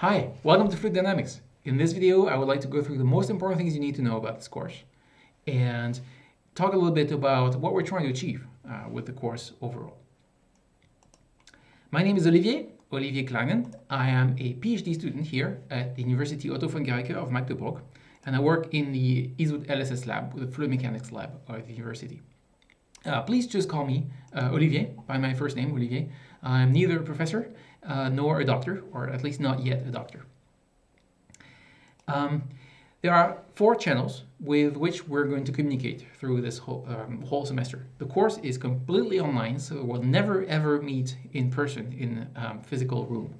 Hi, welcome to Fluid Dynamics. In this video, I would like to go through the most important things you need to know about this course and talk a little bit about what we're trying to achieve uh, with the course overall. My name is Olivier, Olivier Cleynen. I am a PhD student here at the University Otto von Guericke of Magdeburg, and I work in the ISUT LSS lab, the fluid mechanics lab of the university. Uh, please just call me uh, Olivier by my first name, Olivier. I'm neither a professor uh, nor a doctor, or at least not yet a doctor. Um, there are four channels with which we're going to communicate through this whole, um, whole semester. The course is completely online, so we'll never ever meet in person in um, physical room.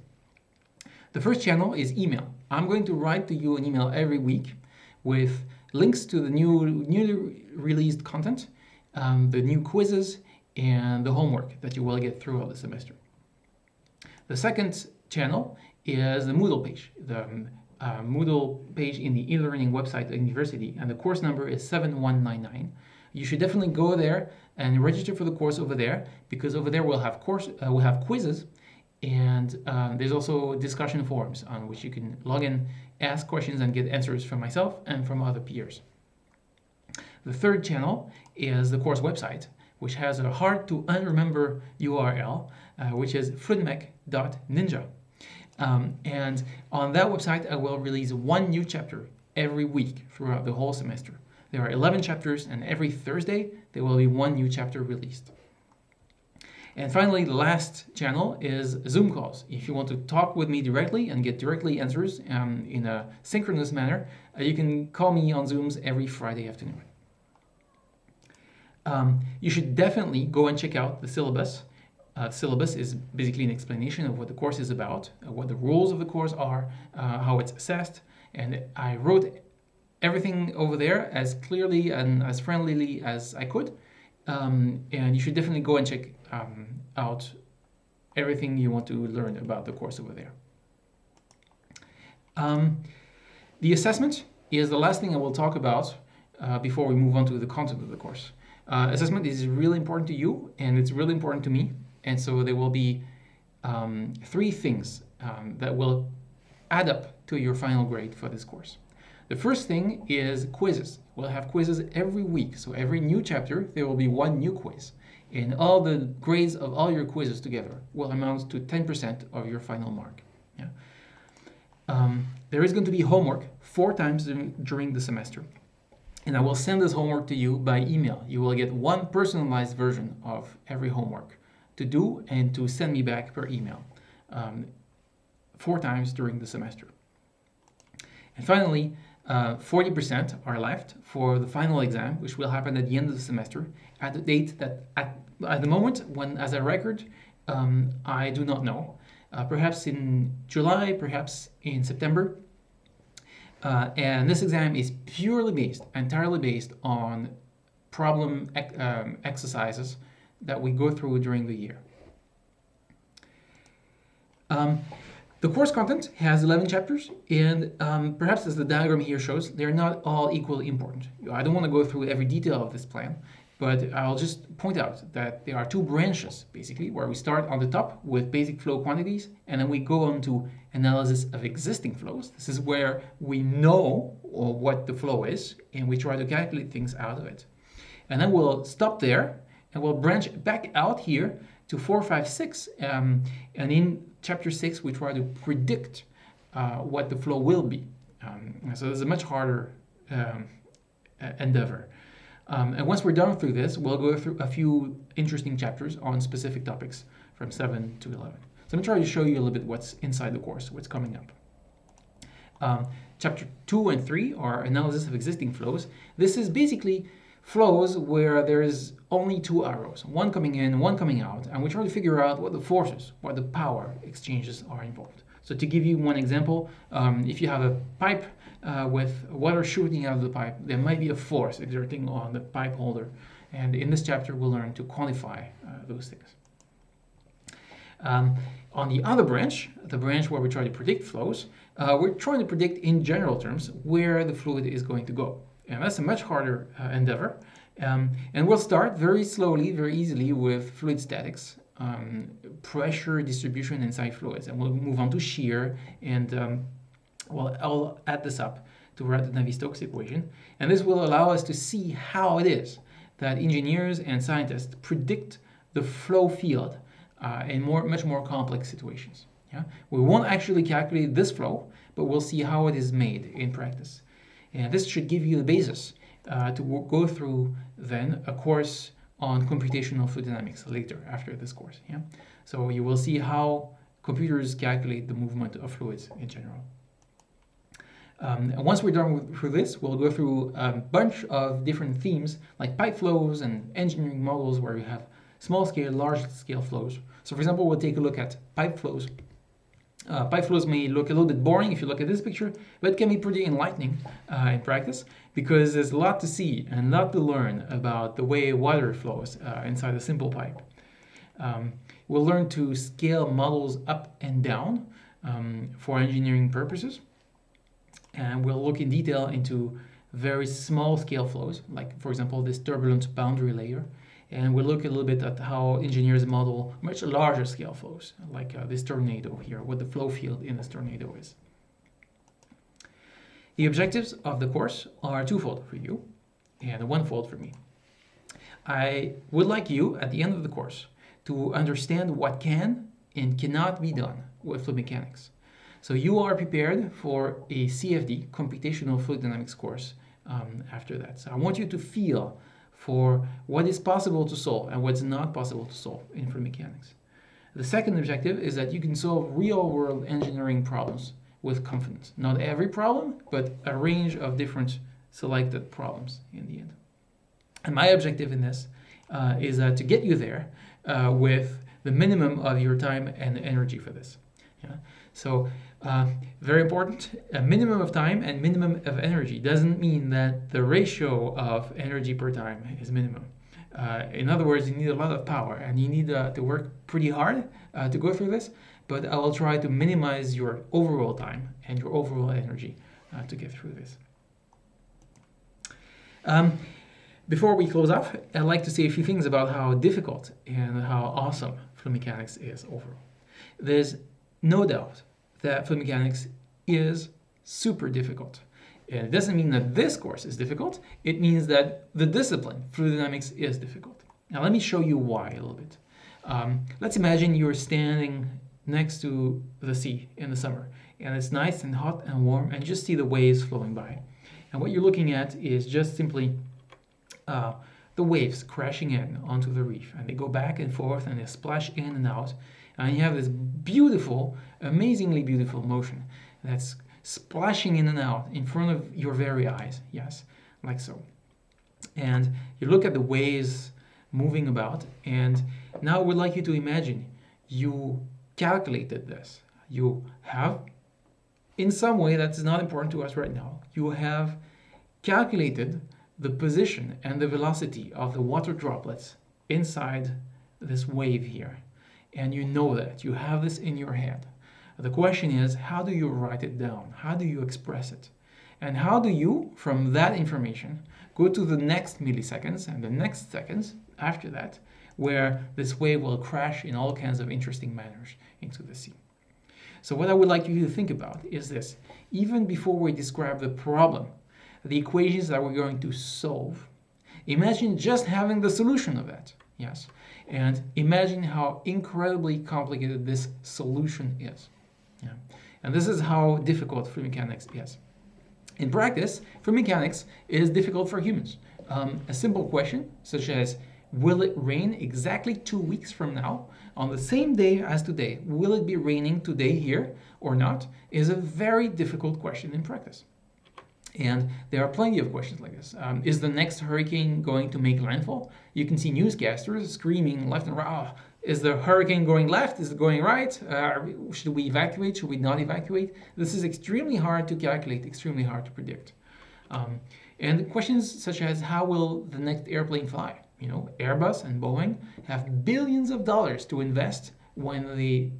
The first channel is email. I'm going to write to you an email every week with links to the new newly released content, um, the new quizzes, and the homework that you will get throughout the semester. The second channel is the Moodle page, the um, uh, Moodle page in the e-learning website at the university, and the course number is 7199. You should definitely go there and register for the course over there, because over there we'll have course uh, we'll have quizzes, and uh, there's also discussion forums on which you can log in, ask questions, and get answers from myself and from other peers. The third channel is the course website, which has a hard to unremember URL, uh, which is fluidmech.ninja. Um, and on that website, I will release one new chapter every week throughout the whole semester. There are 11 chapters, and every Thursday, there will be one new chapter released. And finally, the last channel is Zoom calls. If you want to talk with me directly and get directly answers um, in a synchronous manner, uh, you can call me on Zooms every Friday afternoon. Um, you should definitely go and check out the syllabus. Uh, syllabus is basically an explanation of what the course is about, uh, what the rules of the course are, uh, how it's assessed, and I wrote everything over there as clearly and as friendlily as I could. Um, and you should definitely go and check um, out everything you want to learn about the course over there. Um, the assessment is the last thing I will talk about uh, before we move on to the content of the course. Uh, assessment is really important to you and it's really important to me. And so there will be um, three things um, that will add up to your final grade for this course. The first thing is quizzes. We'll have quizzes every week. So every new chapter, there will be one new quiz. And all the grades of all your quizzes together will amount to 10% of your final mark. Yeah. Um, there is going to be homework four times during the semester and I will send this homework to you by email. You will get one personalized version of every homework to do and to send me back per email um, four times during the semester. And finally, 40% uh, are left for the final exam, which will happen at the end of the semester at the date that at, at the moment when as a record, um, I do not know. Uh, perhaps in July, perhaps in September, uh, and this exam is purely based, entirely based on problem um, exercises that we go through during the year. Um, the course content has 11 chapters, and um, perhaps as the diagram here shows, they're not all equally important. I don't want to go through every detail of this plan, but I'll just point out that there are two branches, basically, where we start on the top with basic flow quantities, and then we go on to analysis of existing flows. This is where we know what the flow is, and we try to calculate things out of it. And then we'll stop there, and we'll branch back out here to 4, 5, 6, um, and in chapter 6, we try to predict uh, what the flow will be. Um, so it's a much harder um, endeavor. Um, and once we're done through this, we'll go through a few interesting chapters on specific topics from 7 to 11. So I'm trying to show you a little bit what's inside the course, what's coming up. Um, chapter 2 and 3 are analysis of existing flows. This is basically flows where there is only two arrows, one coming in, one coming out, and we try to figure out what the forces, what the power exchanges are involved. So to give you one example, um, if you have a pipe uh, with water shooting out of the pipe, there might be a force exerting on the pipe holder. And in this chapter, we'll learn to quantify uh, those things. Um, on the other branch, the branch where we try to predict flows, uh, we're trying to predict in general terms where the fluid is going to go. And that's a much harder uh, endeavor. Um, and we'll start very slowly, very easily with fluid statics um, pressure distribution inside fluids. And we'll move on to shear and um, well, I'll add this up to write the Navier-Stokes equation. And this will allow us to see how it is that engineers and scientists predict the flow field uh, in more, much more complex situations. Yeah? We won't actually calculate this flow, but we'll see how it is made in practice. And this should give you the basis uh, to go through then a course on computational fluid dynamics later after this course. Yeah? So you will see how computers calculate the movement of fluids in general. Um, once we're done with, through this, we'll go through a bunch of different themes like pipe flows and engineering models where you have small scale, large scale flows. So for example, we'll take a look at pipe flows. Uh, pipe flows may look a little bit boring if you look at this picture, but it can be pretty enlightening uh, in practice because there's a lot to see and a lot to learn about the way water flows uh, inside a simple pipe. Um, we'll learn to scale models up and down um, for engineering purposes and we'll look in detail into very small scale flows, like for example this turbulent boundary layer, and we'll look a little bit at how engineers model much larger scale flows, like uh, this tornado here, what the flow field in this tornado is. The objectives of the course are twofold for you and onefold for me. I would like you, at the end of the course, to understand what can and cannot be done with fluid mechanics. So you are prepared for a CFD, Computational Fluid Dynamics course um, after that. So I want you to feel for what is possible to solve and what's not possible to solve in fluid mechanics. The second objective is that you can solve real-world engineering problems with confidence. Not every problem, but a range of different selected problems in the end. And my objective in this uh, is uh, to get you there uh, with the minimum of your time and energy for this. Yeah? So uh, very important, a minimum of time and minimum of energy doesn't mean that the ratio of energy per time is minimum. Uh, in other words, you need a lot of power and you need uh, to work pretty hard to go through this, but I will try to minimize your overall time and your overall energy uh, to get through this. Um, before we close off, I'd like to say a few things about how difficult and how awesome fluid mechanics is overall. There's no doubt that fluid mechanics is super difficult. And it doesn't mean that this course is difficult, it means that the discipline, fluid dynamics, is difficult. Now let me show you why a little bit. Um, let's imagine you're standing next to the sea in the summer, and it's nice and hot and warm, and just see the waves flowing by. And what you're looking at is just simply uh, the waves crashing in onto the reef, and they go back and forth, and they splash in and out, and you have this beautiful, amazingly beautiful motion that's splashing in and out in front of your very eyes. Yes, like so. And you look at the waves moving about, and now I would like you to imagine you calculated this. You have, in some way that's not important to us right now, you have calculated the position and the velocity of the water droplets inside this wave here. And you know that. You have this in your head. The question is how do you write it down? How do you express it? And how do you from that information go to the next milliseconds and the next seconds after that where this wave will crash in all kinds of interesting manners into the sea so what i would like you to think about is this even before we describe the problem the equations that we're going to solve imagine just having the solution of that yes and imagine how incredibly complicated this solution is. Yeah. And this is how difficult fluid mechanics is. In practice, fluid mechanics is difficult for humans. Um, a simple question, such as, will it rain exactly two weeks from now, on the same day as today? Will it be raining today here or not? Is a very difficult question in practice. And there are plenty of questions like this. Um, is the next hurricane going to make landfall? You can see newscasters screaming left and right. Oh, is the hurricane going left? Is it going right? Uh, should we evacuate? Should we not evacuate? This is extremely hard to calculate, extremely hard to predict. Um, and questions such as how will the next airplane fly? You know, Airbus and Boeing have billions of dollars to invest when they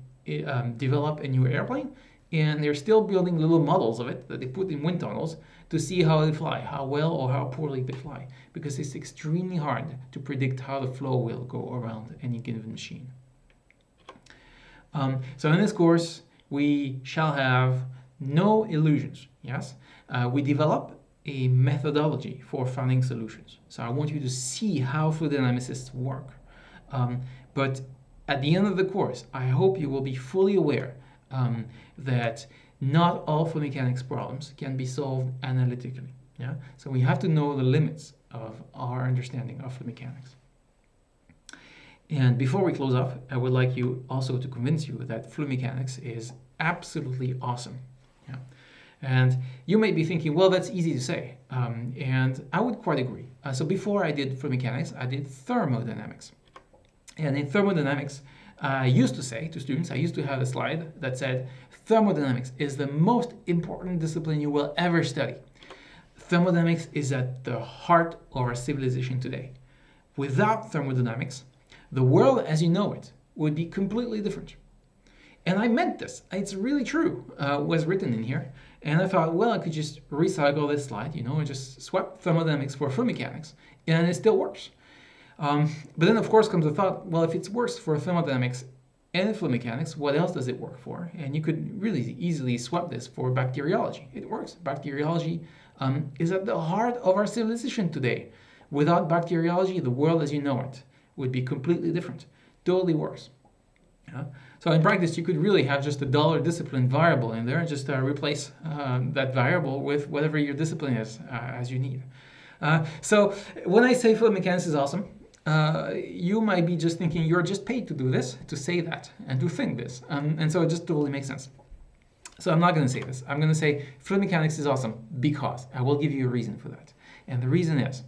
um, develop a new airplane, and they're still building little models of it that they put in wind tunnels to see how they fly, how well or how poorly they fly, because it's extremely hard to predict how the flow will go around any given machine. Um, so in this course, we shall have no illusions, yes? Uh, we develop a methodology for finding solutions. So I want you to see how fluid dynamicists work. Um, but at the end of the course, I hope you will be fully aware um, that not all fluid mechanics problems can be solved analytically. Yeah? So we have to know the limits of our understanding of fluid mechanics. And before we close off, I would like you also to convince you that fluid mechanics is absolutely awesome. And you may be thinking, well, that's easy to say. Um, and I would quite agree. Uh, so before I did fluid mechanics, I did thermodynamics. And in thermodynamics, I used to say to students, I used to have a slide that said, thermodynamics is the most important discipline you will ever study. Thermodynamics is at the heart of our civilization today. Without thermodynamics, the world as you know it would be completely different. And I meant this. It's really true, uh, was written in here. And I thought, well, I could just recycle this slide, you know, and just swap thermodynamics for fluid mechanics, and it still works. Um, but then, of course, comes the thought, well, if it works for thermodynamics and fluid mechanics, what else does it work for? And you could really easily swap this for bacteriology. It works. Bacteriology um, is at the heart of our civilization today. Without bacteriology, the world as you know it would be completely different. Totally works. Yeah? So in practice, you could really have just a dollar discipline variable in there and just uh, replace um, that variable with whatever your discipline is uh, as you need. Uh, so when I say fluid mechanics is awesome, uh, you might be just thinking you're just paid to do this, to say that, and to think this. Um, and so it just totally makes sense. So I'm not going to say this. I'm going to say fluid mechanics is awesome because I will give you a reason for that. And the reason is,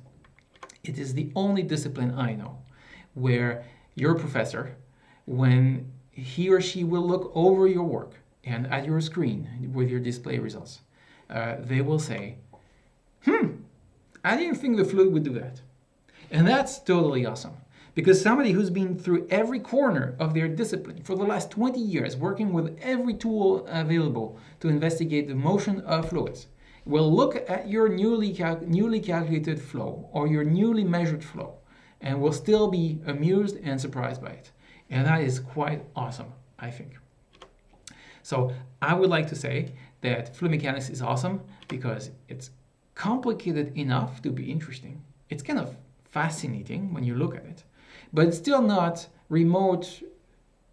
it is the only discipline I know where your professor, when he or she will look over your work and at your screen with your display results. Uh, they will say, hmm, I didn't think the fluid would do that. And that's totally awesome. Because somebody who's been through every corner of their discipline for the last 20 years, working with every tool available to investigate the motion of fluids, will look at your newly, cal newly calculated flow or your newly measured flow and will still be amused and surprised by it. And that is quite awesome, I think. So I would like to say that fluid mechanics is awesome because it's complicated enough to be interesting. It's kind of fascinating when you look at it, but it's still not remote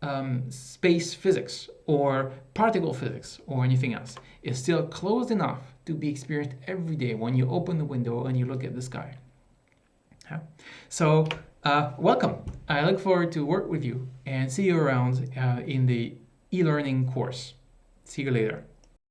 um, space physics or particle physics or anything else. It's still close enough to be experienced every day when you open the window and you look at the sky. Yeah. So uh, welcome. I look forward to work with you and see you around uh, in the e-learning course. See you later.